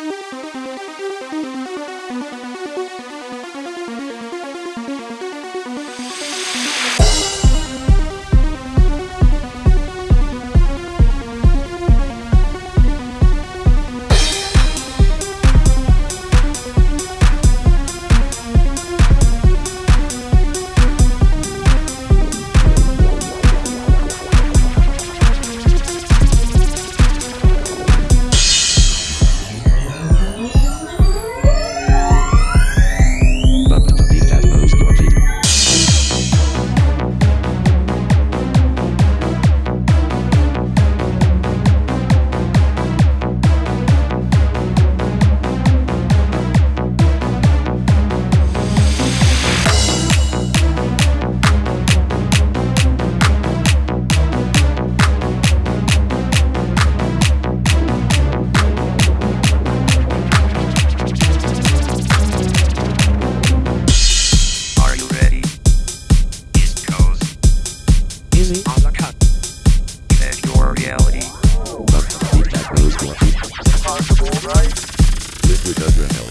Thank Music on the cut. There's your reality. Look. Impossible, right? Liquid adrenaline.